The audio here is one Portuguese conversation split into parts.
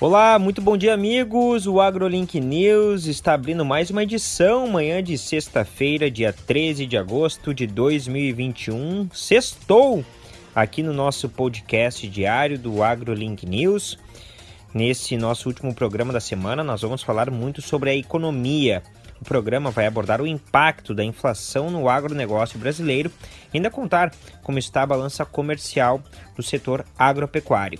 Olá, muito bom dia, amigos. O AgroLink News está abrindo mais uma edição manhã de sexta-feira, dia 13 de agosto de 2021. Sextou aqui no nosso podcast diário do AgroLink News. Nesse nosso último programa da semana, nós vamos falar muito sobre a economia. O programa vai abordar o impacto da inflação no agronegócio brasileiro e ainda contar como está a balança comercial do setor agropecuário.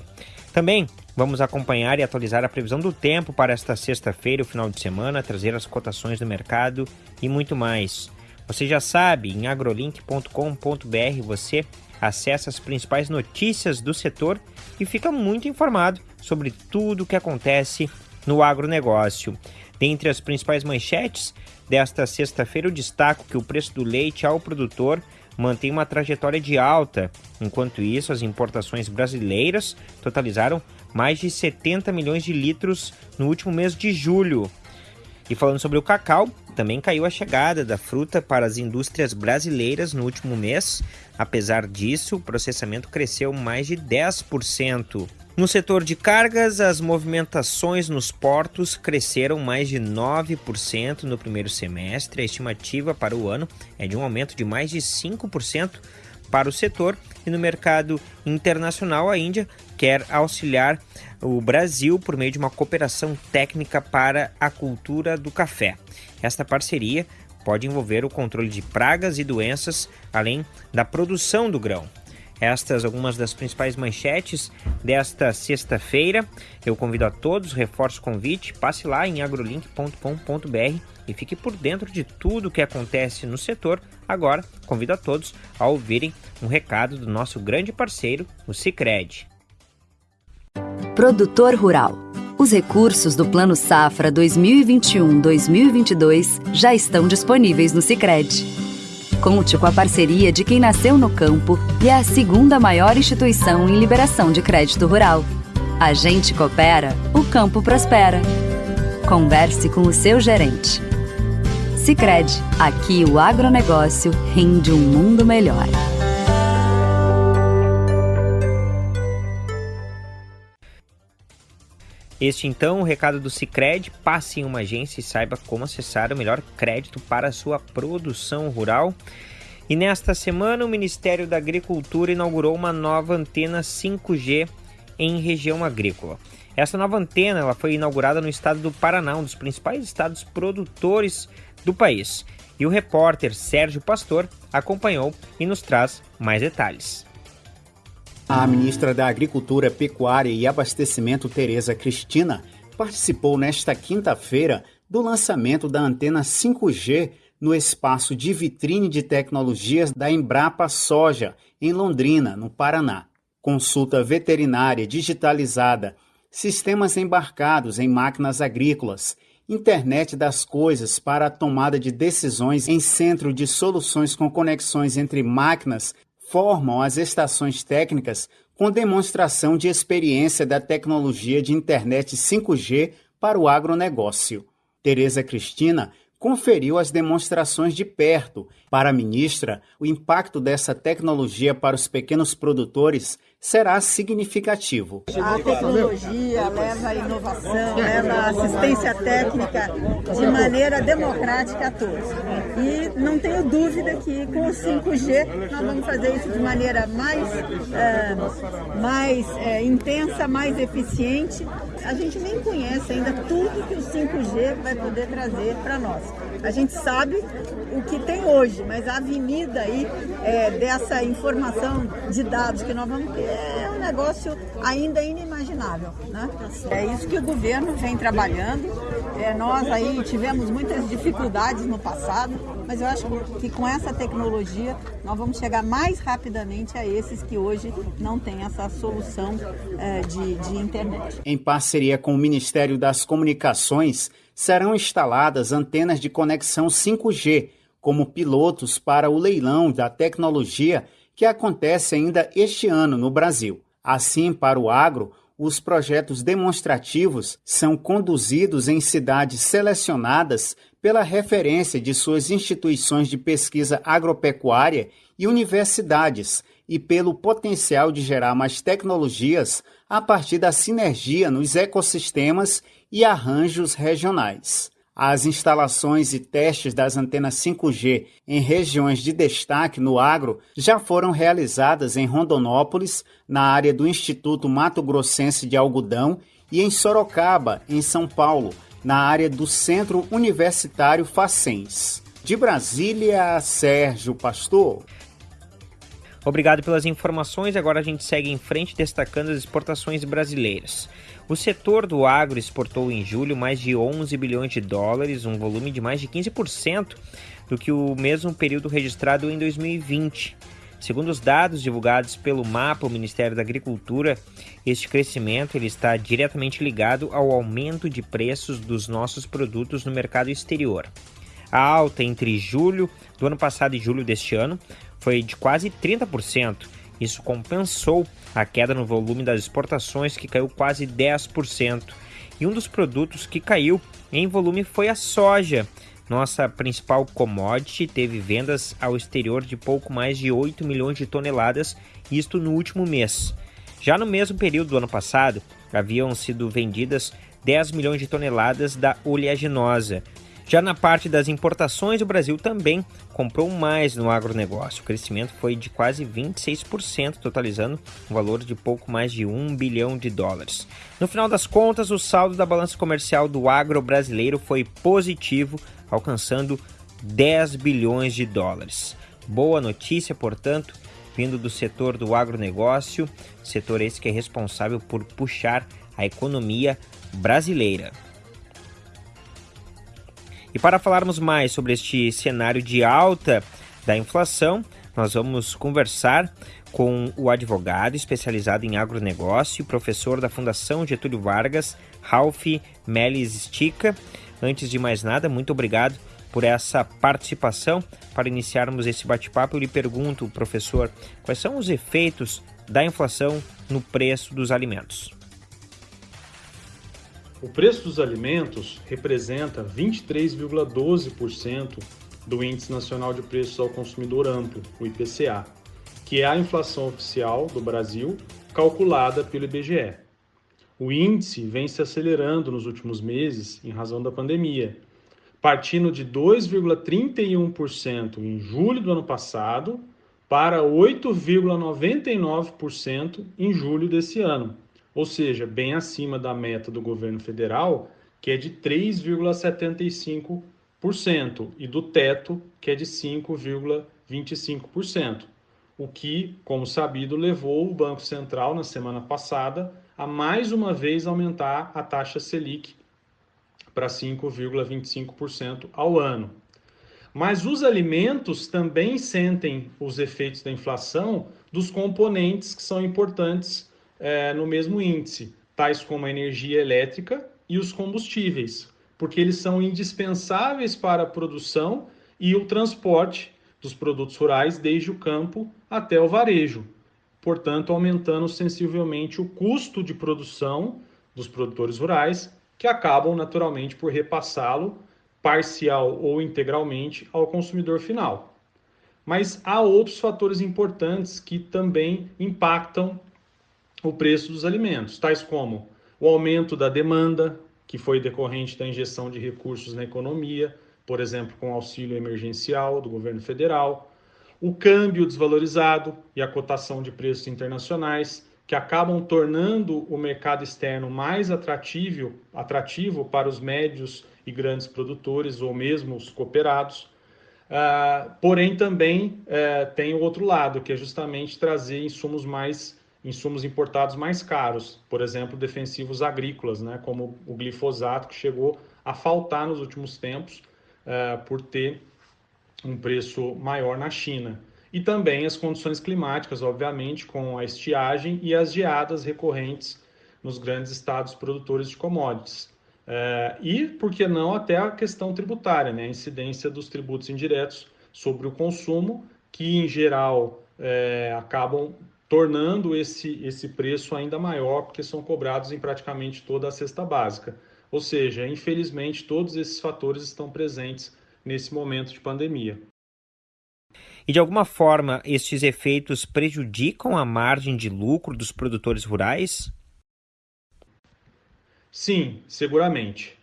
Também vamos acompanhar e atualizar a previsão do tempo para esta sexta-feira o final de semana, trazer as cotações do mercado e muito mais. Você já sabe, em agrolink.com.br você acessa as principais notícias do setor e fica muito informado sobre tudo o que acontece no agronegócio. Dentre as principais manchetes desta sexta-feira, eu destaco que o preço do leite ao produtor mantém uma trajetória de alta. Enquanto isso, as importações brasileiras totalizaram mais de 70 milhões de litros no último mês de julho. E falando sobre o cacau, também caiu a chegada da fruta para as indústrias brasileiras no último mês. Apesar disso, o processamento cresceu mais de 10%. No setor de cargas, as movimentações nos portos cresceram mais de 9% no primeiro semestre. A estimativa para o ano é de um aumento de mais de 5% para o setor. E no mercado internacional, a Índia quer auxiliar o Brasil por meio de uma cooperação técnica para a cultura do café. Esta parceria pode envolver o controle de pragas e doenças, além da produção do grão. Estas algumas das principais manchetes desta sexta-feira. Eu convido a todos, reforço o convite, passe lá em agrolink.com.br e fique por dentro de tudo o que acontece no setor. Agora, convido a todos a ouvirem um recado do nosso grande parceiro, o Cicred. Produtor Rural. Os recursos do Plano Safra 2021-2022 já estão disponíveis no Cicred. Conte com a parceria de quem nasceu no campo e é a segunda maior instituição em liberação de crédito rural. A gente coopera, o campo prospera. Converse com o seu gerente. Cicred, aqui o agronegócio rende um mundo melhor. Este então o recado do Cicred, passe em uma agência e saiba como acessar o melhor crédito para a sua produção rural. E nesta semana o Ministério da Agricultura inaugurou uma nova antena 5G em região agrícola. Essa nova antena ela foi inaugurada no estado do Paraná, um dos principais estados produtores do país. E o repórter Sérgio Pastor acompanhou e nos traz mais detalhes. A ministra da Agricultura, Pecuária e Abastecimento, Tereza Cristina, participou nesta quinta-feira do lançamento da antena 5G no espaço de vitrine de tecnologias da Embrapa Soja, em Londrina, no Paraná. Consulta veterinária digitalizada, sistemas embarcados em máquinas agrícolas, internet das coisas para a tomada de decisões em centro de soluções com conexões entre máquinas formam as estações técnicas com demonstração de experiência da tecnologia de internet 5G para o agronegócio. Tereza Cristina conferiu as demonstrações de perto. Para a ministra, o impacto dessa tecnologia para os pequenos produtores será significativo. A tecnologia leva inovação, leva assistência técnica de maneira democrática a todos. E não tenho dúvida que com o 5G nós vamos fazer isso de maneira mais, é, mais é, intensa, mais eficiente. A gente nem conhece ainda tudo que o 5G vai poder trazer para nós. A gente sabe o que tem hoje, mas a avenida aí é, dessa informação de dados que nós vamos ter é um negócio ainda inimaginável. Né? É isso que o governo vem trabalhando. É, nós aí tivemos muitas dificuldades no passado, mas eu acho que com essa tecnologia nós vamos chegar mais rapidamente a esses que hoje não têm essa solução é, de, de internet. Em parceria com o Ministério das Comunicações, serão instaladas antenas de conexão 5G como pilotos para o leilão da tecnologia que acontece ainda este ano no Brasil. Assim, para o agro, os projetos demonstrativos são conduzidos em cidades selecionadas pela referência de suas instituições de pesquisa agropecuária e universidades e pelo potencial de gerar mais tecnologias a partir da sinergia nos ecossistemas e arranjos regionais. As instalações e testes das antenas 5G em regiões de destaque no agro já foram realizadas em Rondonópolis, na área do Instituto Mato Grossense de Algodão, e em Sorocaba, em São Paulo, na área do Centro Universitário Facens. De Brasília, Sérgio Pastor. Obrigado pelas informações. Agora a gente segue em frente destacando as exportações brasileiras. O setor do agro exportou em julho mais de 11 bilhões de dólares, um volume de mais de 15% do que o mesmo período registrado em 2020. Segundo os dados divulgados pelo MAPA, o Ministério da Agricultura, este crescimento ele está diretamente ligado ao aumento de preços dos nossos produtos no mercado exterior. A alta entre julho do ano passado e julho deste ano foi de quase 30%. Isso compensou a queda no volume das exportações, que caiu quase 10%. E um dos produtos que caiu em volume foi a soja. Nossa principal commodity teve vendas ao exterior de pouco mais de 8 milhões de toneladas, isto no último mês. Já no mesmo período do ano passado, haviam sido vendidas 10 milhões de toneladas da oleaginosa, já na parte das importações, o Brasil também comprou mais no agronegócio. O crescimento foi de quase 26%, totalizando um valor de pouco mais de 1 bilhão de dólares. No final das contas, o saldo da balança comercial do agro brasileiro foi positivo, alcançando 10 bilhões de dólares. Boa notícia, portanto, vindo do setor do agronegócio, setor esse que é responsável por puxar a economia brasileira. E para falarmos mais sobre este cenário de alta da inflação, nós vamos conversar com o advogado especializado em agronegócio, professor da Fundação Getúlio Vargas, Ralph Melis Stica. Antes de mais nada, muito obrigado por essa participação. Para iniciarmos esse bate-papo, eu lhe pergunto, professor, quais são os efeitos da inflação no preço dos alimentos? O preço dos alimentos representa 23,12% do Índice Nacional de Preços ao Consumidor Amplo, o IPCA, que é a inflação oficial do Brasil calculada pelo IBGE. O índice vem se acelerando nos últimos meses em razão da pandemia, partindo de 2,31% em julho do ano passado para 8,99% em julho desse ano ou seja, bem acima da meta do governo federal, que é de 3,75%, e do teto, que é de 5,25%, o que, como sabido, levou o Banco Central na semana passada a mais uma vez aumentar a taxa Selic para 5,25% ao ano. Mas os alimentos também sentem os efeitos da inflação dos componentes que são importantes é, no mesmo índice, tais como a energia elétrica e os combustíveis, porque eles são indispensáveis para a produção e o transporte dos produtos rurais desde o campo até o varejo, portanto, aumentando sensivelmente o custo de produção dos produtores rurais, que acabam naturalmente por repassá-lo parcial ou integralmente ao consumidor final. Mas há outros fatores importantes que também impactam o preço dos alimentos, tais como o aumento da demanda, que foi decorrente da injeção de recursos na economia, por exemplo, com auxílio emergencial do governo federal, o câmbio desvalorizado e a cotação de preços internacionais, que acabam tornando o mercado externo mais atrativo, atrativo para os médios e grandes produtores ou mesmo os cooperados. Uh, porém, também uh, tem o outro lado, que é justamente trazer insumos mais insumos importados mais caros, por exemplo, defensivos agrícolas, né, como o glifosato, que chegou a faltar nos últimos tempos uh, por ter um preço maior na China. E também as condições climáticas, obviamente, com a estiagem e as geadas recorrentes nos grandes estados produtores de commodities. Uh, e, por que não, até a questão tributária, né, a incidência dos tributos indiretos sobre o consumo, que em geral é, acabam tornando esse, esse preço ainda maior, porque são cobrados em praticamente toda a cesta básica. Ou seja, infelizmente, todos esses fatores estão presentes nesse momento de pandemia. E de alguma forma, estes efeitos prejudicam a margem de lucro dos produtores rurais? Sim, seguramente.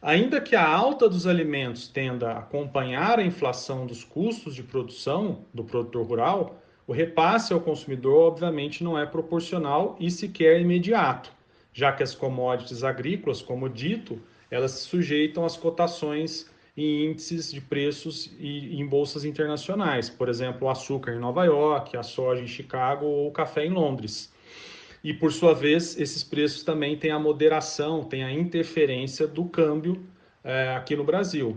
Ainda que a alta dos alimentos tenda a acompanhar a inflação dos custos de produção do produtor rural, o repasse ao consumidor, obviamente, não é proporcional e sequer imediato, já que as commodities agrícolas, como dito, elas se sujeitam às cotações em índices de preços e em bolsas internacionais, por exemplo, o açúcar em Nova York, a soja em Chicago ou o café em Londres. E, por sua vez, esses preços também têm a moderação, têm a interferência do câmbio é, aqui no Brasil.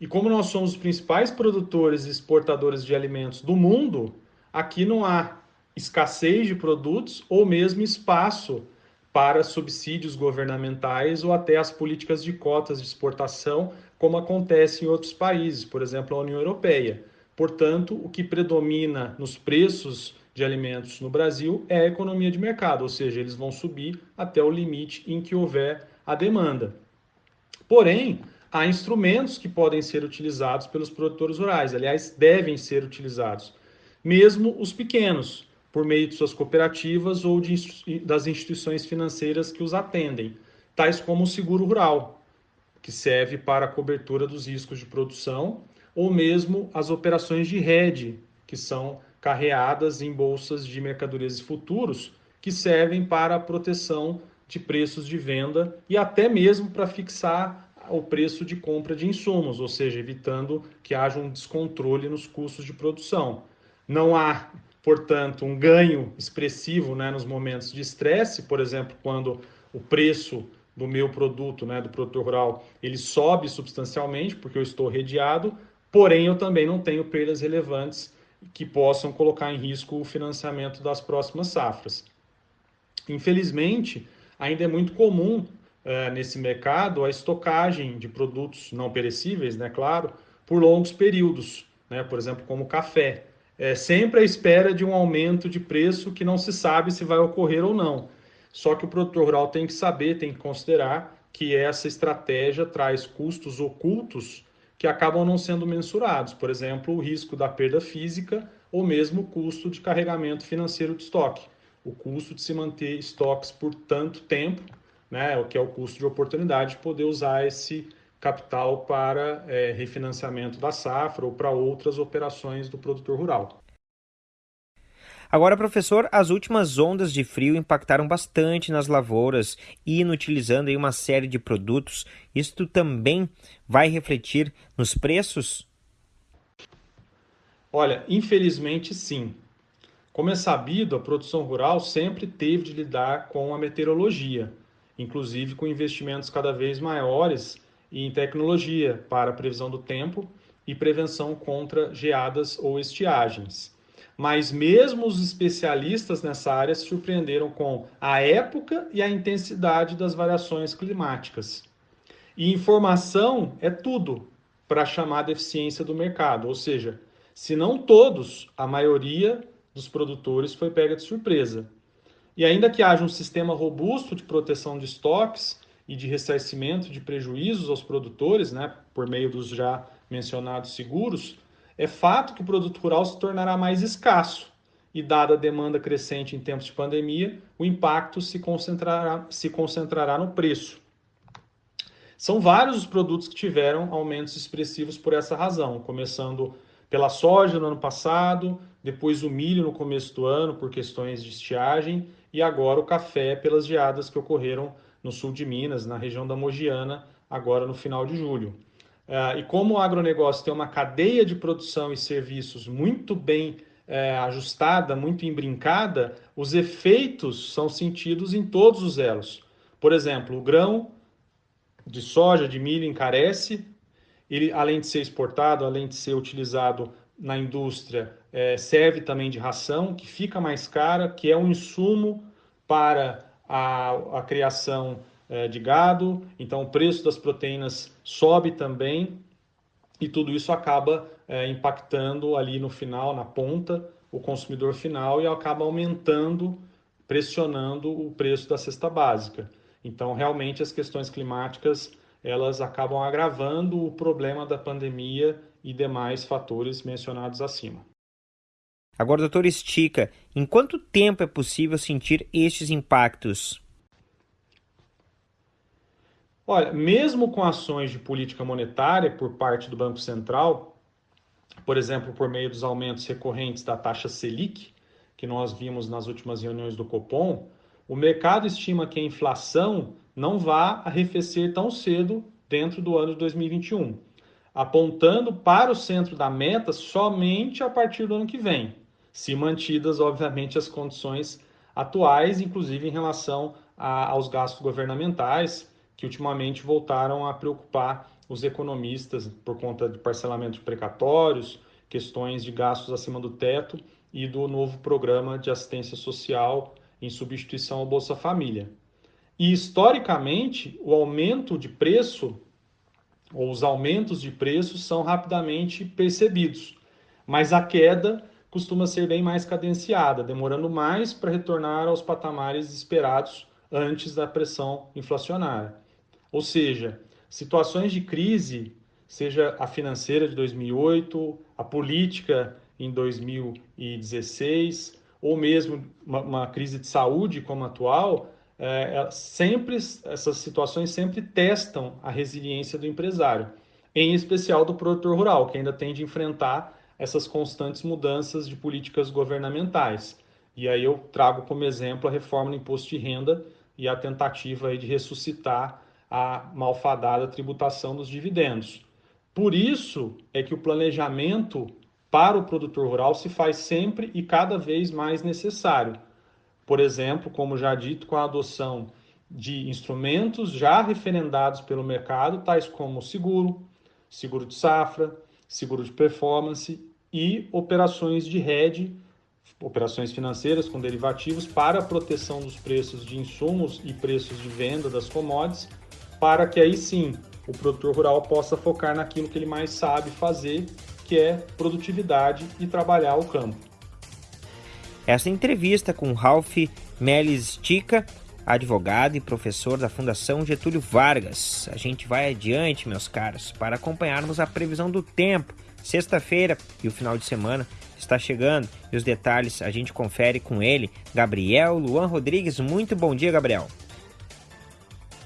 E como nós somos os principais produtores e exportadores de alimentos do mundo, aqui não há escassez de produtos ou mesmo espaço para subsídios governamentais ou até as políticas de cotas de exportação, como acontece em outros países, por exemplo, a União Europeia. Portanto, o que predomina nos preços de alimentos no Brasil é a economia de mercado, ou seja, eles vão subir até o limite em que houver a demanda. Porém, há instrumentos que podem ser utilizados pelos produtores rurais, aliás, devem ser utilizados, mesmo os pequenos, por meio de suas cooperativas ou de, das instituições financeiras que os atendem, tais como o seguro rural, que serve para a cobertura dos riscos de produção, ou mesmo as operações de rede, que são carreadas em bolsas de mercadorias e futuros que servem para a proteção de preços de venda e até mesmo para fixar o preço de compra de insumos, ou seja, evitando que haja um descontrole nos custos de produção. Não há, portanto, um ganho expressivo né, nos momentos de estresse, por exemplo, quando o preço do meu produto, né, do produtor rural, ele sobe substancialmente porque eu estou redeado, porém eu também não tenho perdas relevantes que possam colocar em risco o financiamento das próximas safras. Infelizmente, ainda é muito comum uh, nesse mercado a estocagem de produtos não perecíveis, né, claro, por longos períodos, né, por exemplo, como café. É sempre à espera de um aumento de preço que não se sabe se vai ocorrer ou não. Só que o produtor rural tem que saber, tem que considerar que essa estratégia traz custos ocultos que acabam não sendo mensurados, por exemplo, o risco da perda física ou mesmo o custo de carregamento financeiro de estoque, o custo de se manter estoques por tanto tempo, né, o que é o custo de oportunidade de poder usar esse capital para é, refinanciamento da safra ou para outras operações do produtor rural. Agora, professor, as últimas ondas de frio impactaram bastante nas lavouras, inutilizando aí uma série de produtos. Isto também vai refletir nos preços? Olha, infelizmente sim. Como é sabido, a produção rural sempre teve de lidar com a meteorologia, inclusive com investimentos cada vez maiores em tecnologia para previsão do tempo e prevenção contra geadas ou estiagens mas mesmo os especialistas nessa área se surpreenderam com a época e a intensidade das variações climáticas. E informação é tudo para chamar a deficiência do mercado, ou seja, se não todos, a maioria dos produtores foi pega de surpresa. E ainda que haja um sistema robusto de proteção de estoques e de ressarcimento de prejuízos aos produtores, né, por meio dos já mencionados seguros, é fato que o produto rural se tornará mais escasso e, dada a demanda crescente em tempos de pandemia, o impacto se concentrará, se concentrará no preço. São vários os produtos que tiveram aumentos expressivos por essa razão, começando pela soja no ano passado, depois o milho no começo do ano por questões de estiagem e agora o café pelas geadas que ocorreram no sul de Minas, na região da Mogiana, agora no final de julho. Uh, e como o agronegócio tem uma cadeia de produção e serviços muito bem é, ajustada, muito embrincada, os efeitos são sentidos em todos os elos. Por exemplo, o grão de soja, de milho encarece, ele, além de ser exportado, além de ser utilizado na indústria, é, serve também de ração, que fica mais cara, que é um insumo para a, a criação é, de gado, então o preço das proteínas sobe também e tudo isso acaba é, impactando ali no final, na ponta, o consumidor final e acaba aumentando, pressionando o preço da cesta básica. Então, realmente, as questões climáticas elas acabam agravando o problema da pandemia e demais fatores mencionados acima. Agora, doutor Estica, em quanto tempo é possível sentir estes impactos? Olha, mesmo com ações de política monetária por parte do Banco Central, por exemplo, por meio dos aumentos recorrentes da taxa Selic, que nós vimos nas últimas reuniões do Copom, o mercado estima que a inflação não vá arrefecer tão cedo dentro do ano de 2021, apontando para o centro da meta somente a partir do ano que vem, se mantidas, obviamente, as condições atuais, inclusive em relação a, aos gastos governamentais, que ultimamente voltaram a preocupar os economistas por conta de parcelamento de precatórios, questões de gastos acima do teto e do novo programa de assistência social em substituição ao Bolsa Família. E historicamente, o aumento de preço ou os aumentos de preço são rapidamente percebidos, mas a queda costuma ser bem mais cadenciada, demorando mais para retornar aos patamares esperados antes da pressão inflacionária. Ou seja, situações de crise, seja a financeira de 2008, a política em 2016, ou mesmo uma, uma crise de saúde como a atual, é, é, sempre essas situações sempre testam a resiliência do empresário, em especial do produtor rural, que ainda tem de enfrentar essas constantes mudanças de políticas governamentais. E aí eu trago como exemplo a reforma do imposto de renda e a tentativa de ressuscitar a malfadada tributação dos dividendos. Por isso é que o planejamento para o produtor rural se faz sempre e cada vez mais necessário. Por exemplo, como já dito, com a adoção de instrumentos já referendados pelo mercado, tais como seguro, seguro de safra, seguro de performance e operações de hedge, operações financeiras com derivativos para a proteção dos preços de insumos e preços de venda das commodities, para que aí sim o produtor rural possa focar naquilo que ele mais sabe fazer, que é produtividade e trabalhar o campo. Essa entrevista com Ralph Melis Tica, advogado e professor da Fundação Getúlio Vargas. A gente vai adiante, meus caros, para acompanharmos a previsão do tempo. Sexta-feira e o final de semana está chegando e os detalhes a gente confere com ele, Gabriel Luan Rodrigues. Muito bom dia, Gabriel.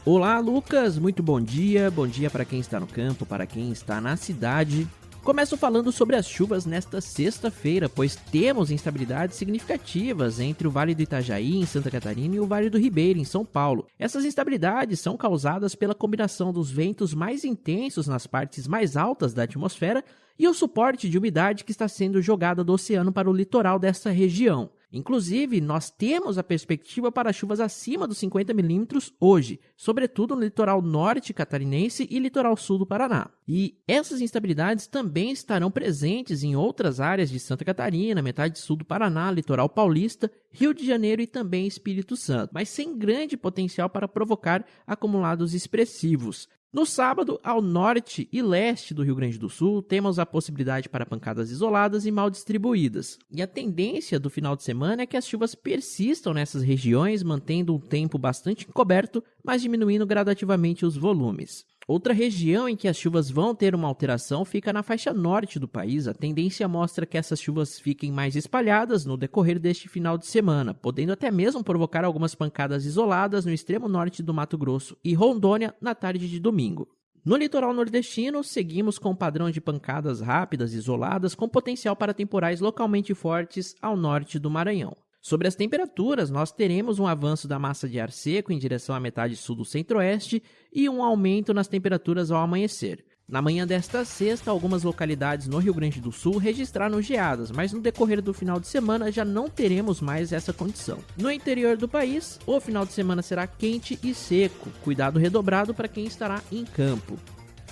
Olá, Lucas. Muito bom dia. Bom dia para quem está no campo, para quem está na cidade. Começo falando sobre as chuvas nesta sexta-feira, pois temos instabilidades significativas entre o Vale do Itajaí, em Santa Catarina, e o Vale do Ribeira, em São Paulo. Essas instabilidades são causadas pela combinação dos ventos mais intensos nas partes mais altas da atmosfera e o suporte de umidade que está sendo jogada do oceano para o litoral desta região. Inclusive, nós temos a perspectiva para chuvas acima dos 50 milímetros hoje, sobretudo no litoral norte catarinense e litoral sul do Paraná. E essas instabilidades também estarão presentes em outras áreas de Santa Catarina, metade sul do Paraná, litoral paulista, Rio de Janeiro e também Espírito Santo, mas sem grande potencial para provocar acumulados expressivos. No sábado, ao norte e leste do Rio Grande do Sul, temos a possibilidade para pancadas isoladas e mal distribuídas. E a tendência do final de semana é que as chuvas persistam nessas regiões, mantendo um tempo bastante encoberto, mas diminuindo gradativamente os volumes. Outra região em que as chuvas vão ter uma alteração fica na faixa norte do país. A tendência mostra que essas chuvas fiquem mais espalhadas no decorrer deste final de semana, podendo até mesmo provocar algumas pancadas isoladas no extremo norte do Mato Grosso e Rondônia na tarde de domingo. No litoral nordestino, seguimos com o padrão de pancadas rápidas isoladas com potencial para temporais localmente fortes ao norte do Maranhão. Sobre as temperaturas, nós teremos um avanço da massa de ar seco em direção à metade sul do centro-oeste e um aumento nas temperaturas ao amanhecer. Na manhã desta sexta, algumas localidades no Rio Grande do Sul registraram geadas, mas no decorrer do final de semana já não teremos mais essa condição. No interior do país, o final de semana será quente e seco, cuidado redobrado para quem estará em campo.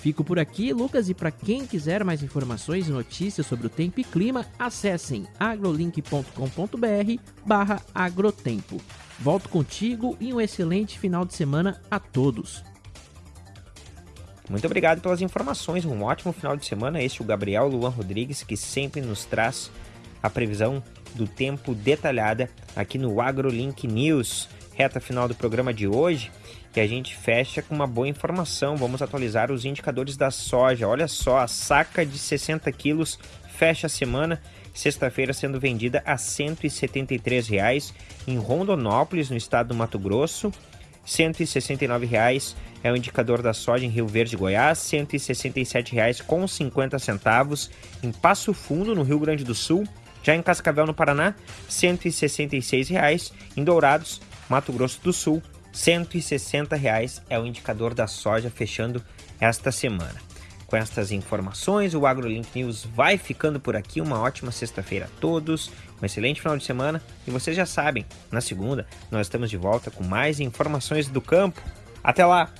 Fico por aqui, Lucas, e para quem quiser mais informações e notícias sobre o tempo e clima, acessem agrolink.com.br barra agrotempo. Volto contigo e um excelente final de semana a todos. Muito obrigado pelas informações, um ótimo final de semana. Este é o Gabriel Luan Rodrigues, que sempre nos traz a previsão do tempo detalhada aqui no AgroLink News. Reta final do programa de hoje que a gente fecha com uma boa informação. Vamos atualizar os indicadores da soja. Olha só, a saca de 60 quilos fecha a semana sexta-feira sendo vendida a 173 reais em Rondonópolis, no estado do Mato Grosso. 169 reais é o indicador da soja em Rio Verde, Goiás, R$ 167,50 centavos em Passo Fundo, no Rio Grande do Sul. Já em Cascavel, no Paraná, 166 reais em Dourados, Mato Grosso do Sul, 160 reais é o indicador da soja fechando esta semana. Com estas informações, o AgroLink News vai ficando por aqui. Uma ótima sexta-feira a todos, um excelente final de semana. E vocês já sabem, na segunda nós estamos de volta com mais informações do campo. Até lá!